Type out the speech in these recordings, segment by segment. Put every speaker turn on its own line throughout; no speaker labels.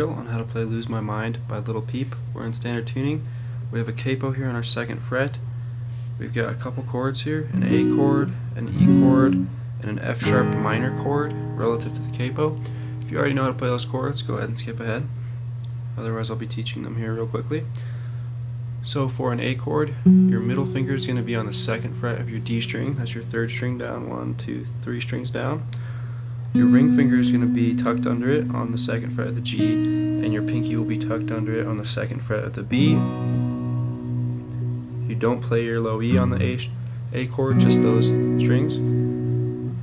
My Mind by Lil Peep. We're in standard tuning. We have a capo here on our second fret. We've got a couple chords here, an A chord, an E chord, and an F sharp minor chord relative to the capo. If you already know how to play those chords, go ahead and skip ahead. Otherwise I'll be teaching them here real quickly. So for an A chord, your middle finger is going to be on the second fret of your D string. That's your third string down, one, two, three strings down. Your ring finger is going to be tucked under it on the second fret of the G, and your pinky will be tucked under it on the second fret of the B. You don't play your low E on the A, A chord, just those strings.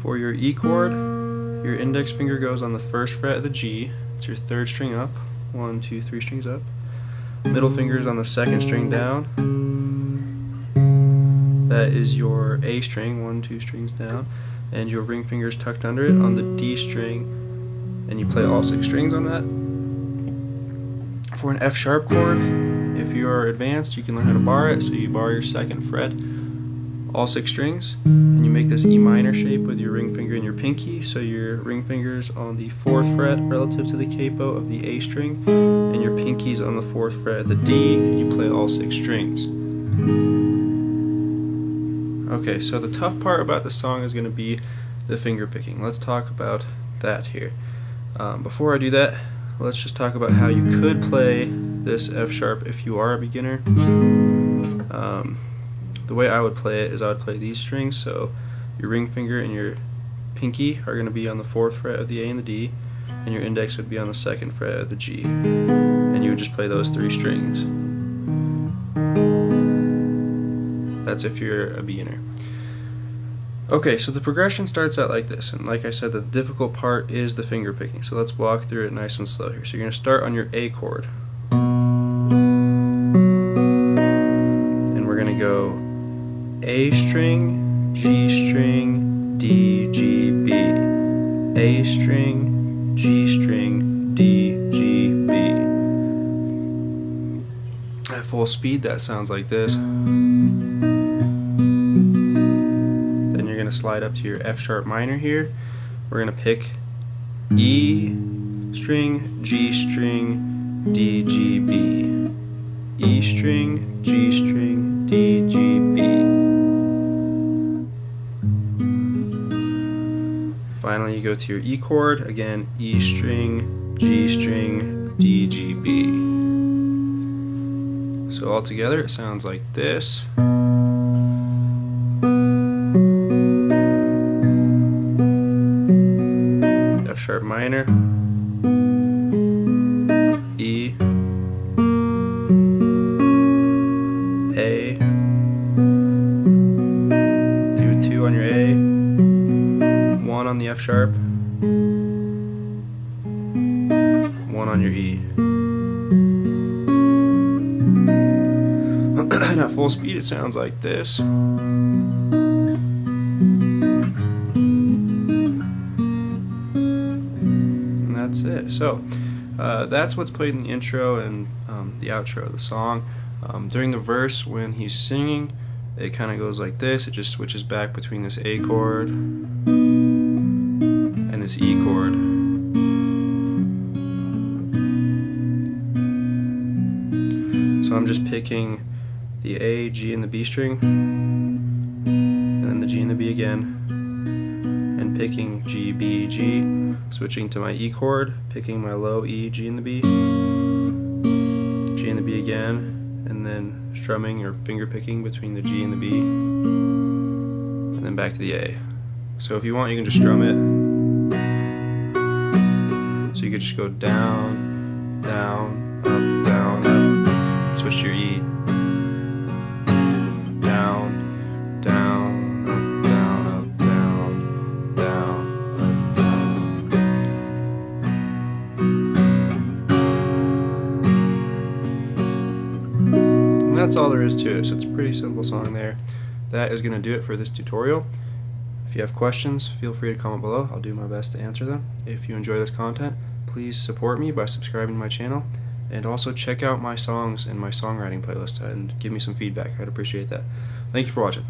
For your E chord, your index finger goes on the first fret of the G. It's your third string up, one, two, three strings up. Middle finger is on the second string down. That is your A string, one, two strings down and your ring finger is tucked under it on the D string and you play all six strings on that. For an F sharp chord, if you are advanced you can learn how to bar it, so you bar your second fret, all six strings, and you make this E minor shape with your ring finger and your pinky, so your ring finger's on the fourth fret relative to the capo of the A string, and your pinky's on the fourth fret of the D, and you play all six strings. Okay, so the tough part about the song is going to be the finger picking. Let's talk about that here. Um, before I do that, let's just talk about how you could play this F sharp if you are a beginner. Um, the way I would play it is I would play these strings, so your ring finger and your pinky are going to be on the fourth fret of the A and the D, and your index would be on the second fret of the G. And you would just play those three strings. That's if you're a beginner. Okay, so the progression starts out like this, and like I said, the difficult part is the finger picking. So let's walk through it nice and slow here. So you're going to start on your A chord. And we're going to go A string, G string, D, G, B. A string, G string, D, G, B. At full speed, that sounds like this. Going to slide up to your F sharp minor here. We're going to pick E string, G string, D, G, B. E string, G string, D, G, B. Finally, you go to your E chord, again, E string, G string, D, G, B. So all together it sounds like this. Sharp minor, E, A, do two on your A, one on the F sharp, one on your E. At full speed it sounds like this. That's it. So uh, that's what's played in the intro and um, the outro of the song. Um, during the verse, when he's singing, it kind of goes like this. It just switches back between this A chord and this E chord. So I'm just picking the A, G, and the B string, and then the G and the B again, picking G, B, G, switching to my E chord, picking my low E, G and the B, G and the B again, and then strumming or finger picking between the G and the B, and then back to the A. So if you want, you can just strum it. So you could just go down, down, up, down, up, switch your E, that's all there is to it. So it's a pretty simple song there. That is going to do it for this tutorial. If you have questions, feel free to comment below. I'll do my best to answer them. If you enjoy this content, please support me by subscribing to my channel. And also check out my songs and my songwriting playlist and give me some feedback. I'd appreciate that. Thank you for watching.